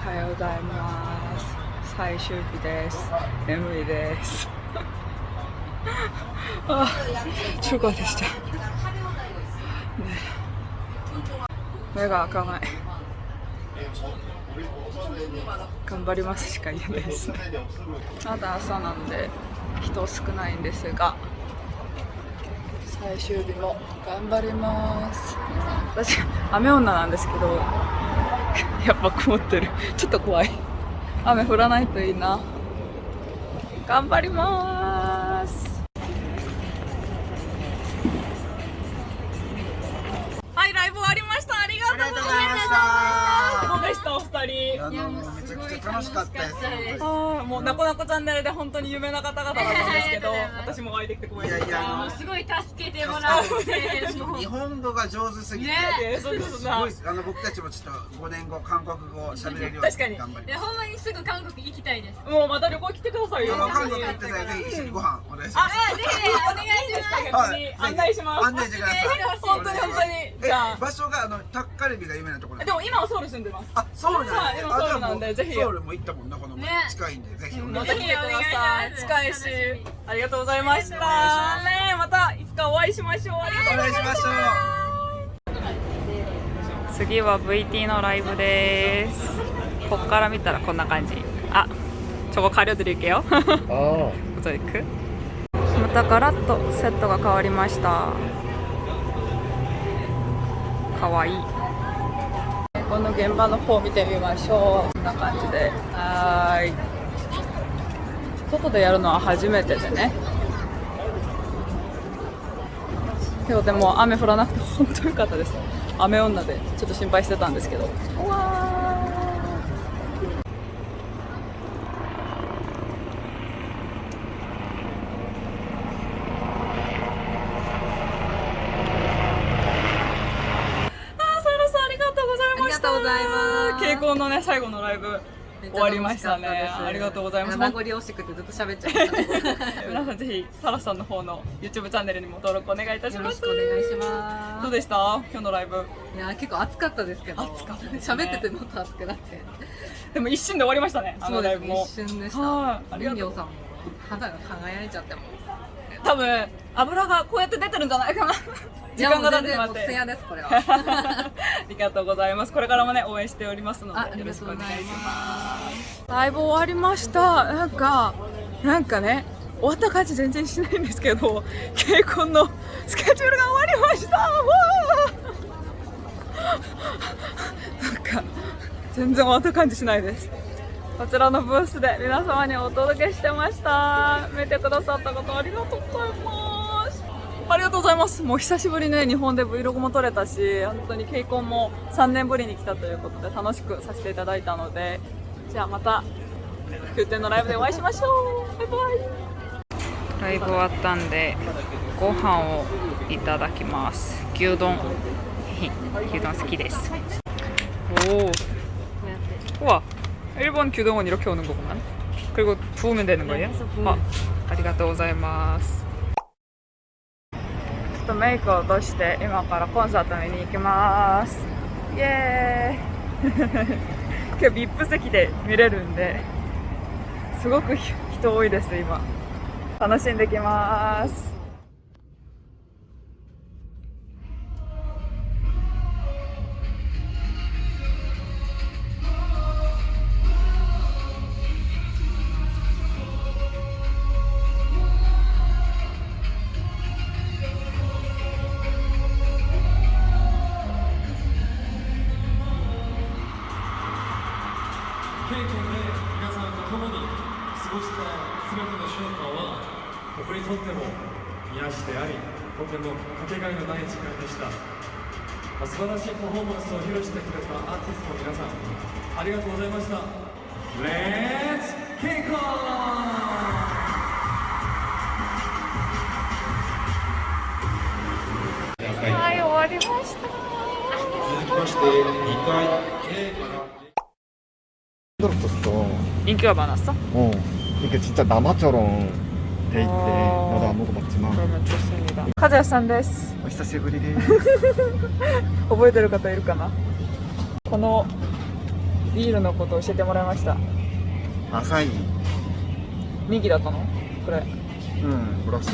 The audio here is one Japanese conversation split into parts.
はようございます。最終日です。眠いです。あ中華でした、ね、目が開かない。頑張りますしか言えないですね。まだ朝なんで人少ないんですが最終日も頑張ります。私雨女なんですけど やっぱ曇ってる。ちょっと怖い。雨降らないといいな。頑張ります。どうでしたお二人。あのめちゃくちゃ楽しかったです。あーもうなこなこチャンネルで本当に有名な方々だったんですけど私もお会いできて光栄です。いやいやもうすごい助けてもらって。日本語が上手すぎて、えーそうですごいあの僕たちもちょっと5年後韓国語を喋れるよう確かに。に頑張りいやほんまにすぐ韓国行きたいです。もうまた旅行来てくださいよ。ます。韓国行ってさぜひ一緒にご飯お願いします。あぜひお願いします。案内します案内してください。本当に本当に。えじゃあ。場所があのタッカルビが有名なところでも今はソウル住んでます。あ、ソウルなんはい今ソウルなんでぜひソウルも行ったもんなこの前ね近いんでぜひおま願いします。た来てください近いしありがとうございましたねまたいつかお会いしましょうありがとうお願いしましょう。次は VT のライブですこっから見たらこんな感じあ저거가려드릴게요あモザイクまたガラッとセットが変わりましたかわいい この現場の方見てみましょう。こんな感じで。はーい。外でやるのは初めてでね。今日でも雨降らなくて本当良かったです。雨女でちょっと心配してたんですけど。うわーあーサラさんありがとうございましたありがとうございます稽古のね最後のライブ終わりましたね。ありがとうございます。名残惜しくてずっと喋っちゃいました。皆さんぜひサラさんの方の YouTube チャンネルにも登録お願いいたしよろしますくお願いしまどうでした？今日のライブ。すいや結構暑かったですけど。暑かったですね。喋っててもっと暑くなって。でも一瞬で終わりましたねあそうライブも。一瞬でした。はい。ありがとう肌が輝いちゃっても多分油がこうやって出てるんじゃないかな 時間が経ってしまって艶ですこれは ありがとうございます。これからもね応援しておりますのでよろしくお願いしま。すライブ終わりました。なんかなんかね終わった感じ全然しないんですけど、稽古のスケジュールが終わりました。なんか全然終わった感じしないです。こちらのブースで皆様にお届けしてました。見てくださったことありがとうございます。ありがとうございます。もう久しぶりね日本で Vlog も撮れたし本当に稽古も3年ぶりに来たということで楽しくさせていただいたので。じゃあまた宮殿のライブでお会いしましょう。バイバイ。ライブ終わったんでご飯をいただきます。牛丼。牛丼好きです。おおうわ。1번 규동은 이렇게 오는 거구 만. 그리고 부으면 되는 거예 요? 어, 아리가또 고자이마 스. ちょっとメイクを落として今からコンサート見に行きますイエーイ今日 VIP 席で見れるんですごく人多いです今楽しんできます稽古で皆さんと共に過ごした全ての瞬間は僕にとっても癒しでありとてもかけがえのない時間でした、素晴らしいパフォーマンスを披露してくれたアーティストの皆さんありがとうございました。 인기가 많았어? 어. 이게 진짜 남아처럼 돼 있대. 어. 나도 안 먹어봤지만. 그러면 좋습니다. 카즈야さんです。 어, 久しぶり です.覚えてる方いるかなこの ビールのこと教えてもらいました浅い右だったのこれうんらしい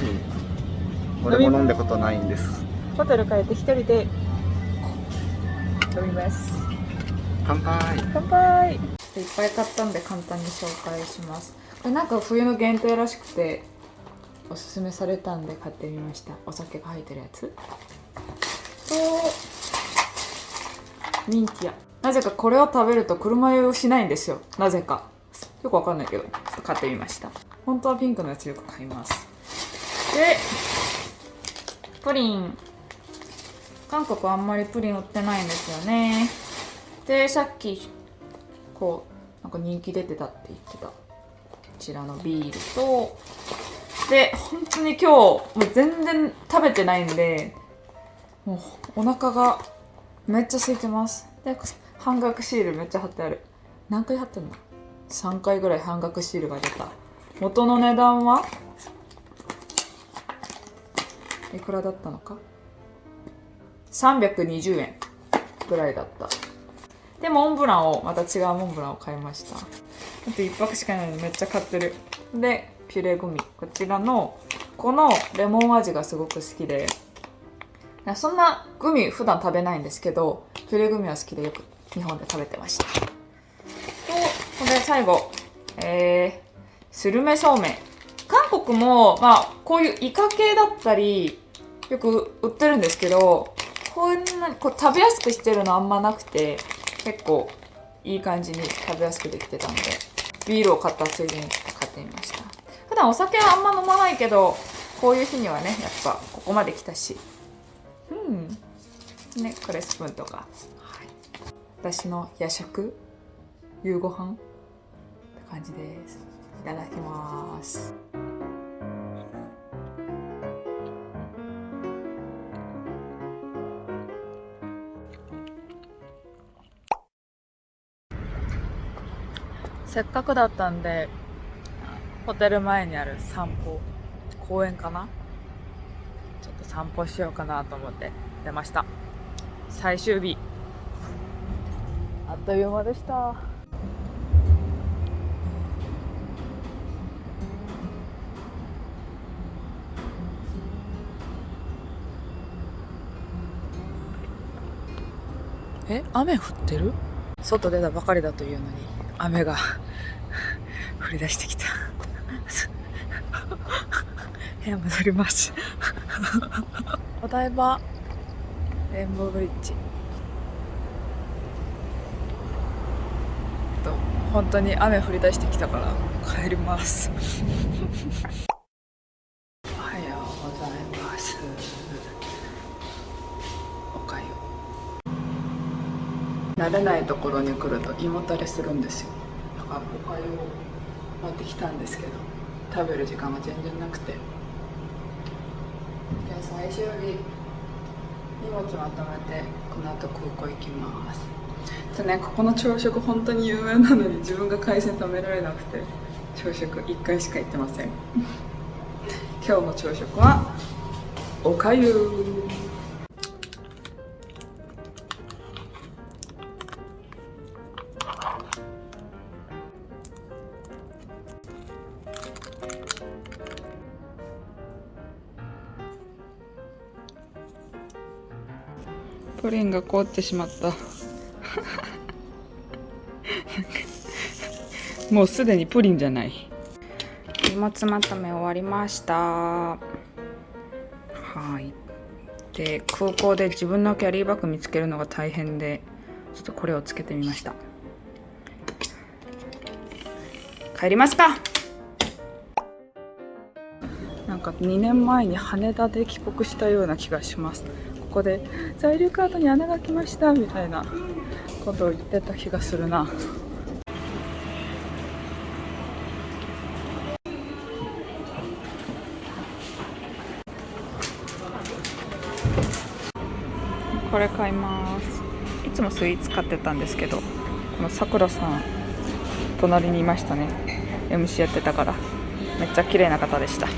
俺も飲んだことないんですホテル帰って一人で飲みます乾杯乾杯 いっぱい買ったんで簡単に紹介します。これなんか冬の限定らしくておすすめされたんで買ってみました。お酒が入ってるやつ。とミンティア。なぜかこれを食べると車酔いをしないんですよ。なぜか。よくわかんないけどちょっと買ってみました。本当はピンクのやつよく買います。でプリン。韓国あんまりプリン売ってないんですよね。でさっきこうなんか人気出てたって言ってた。こちらのビールとで本当に今日もう全然食べてないんでもうお腹がめっちゃ空いてます。で半額シールめっちゃ貼ってある。何回貼ってんの？3回ぐらい半額シールが出た。元の値段は？いくらだったのか？320円ぐらいだった。でモンブランをまた違うモンブランを買いました。あと1泊しかないのでめっちゃ買ってる。でピュレグミ。こちらのこのレモン味がすごく好きで。そんなグミ普段食べないんですけどピュレグミは好きでよく日本で食べてました。とこれ最後。えー、スルメそうめん。韓国もまあこういうイカ系だったりよく売ってるんですけどこんなこう食べやすくしてるのあんまなくて結構いい感じに食べやすくできてたのでビールを買ったついでに買ってみました。普段お酒はあんま飲まないけどこういう日にはねやっぱここまで来たし。うん。ねこれスプーンとか、はい、私の夜食夕ご飯って感じです。いただきます。せっかくだったんでホテル前にある散歩公園かな？ちょっと散歩しようかなと思って出ました。最終日。あっという間でした。え雨降ってる？外出たばかりだというのに。雨が降り出してきた。部屋戻ります。お台場レインボーブリッジ。と本当に雨降り出してきたから帰ります。おはようございますおかゆ慣れないところに来ると胃もたれするんですよ。だからおかゆを持ってきたんですけど食べる時間が全然なくて。じゃあ最終日荷物まとめてこの後空港行きます。じゃねここの朝食本当に有名なのに自分が海鮮食べられなくて朝食1回しか行ってません。今日の朝食はおかゆ。プリンが凍ってしまった。もうすでにプリンじゃない。荷物まとめ終わりました。はい。で空港で自分のキャリーバッグ見つけるのが大変でちょっとこれをつけてみました。帰りますか。なんか2年前に羽田で帰国したような気がします。こで在留カードに穴が来ましたみたいなことを言ってた気がするな。これ買います。いつもスイーツ買ってたんですけどこのさくらさん隣にいましたね。MC やってたから。めっちゃ綺麗な方でした。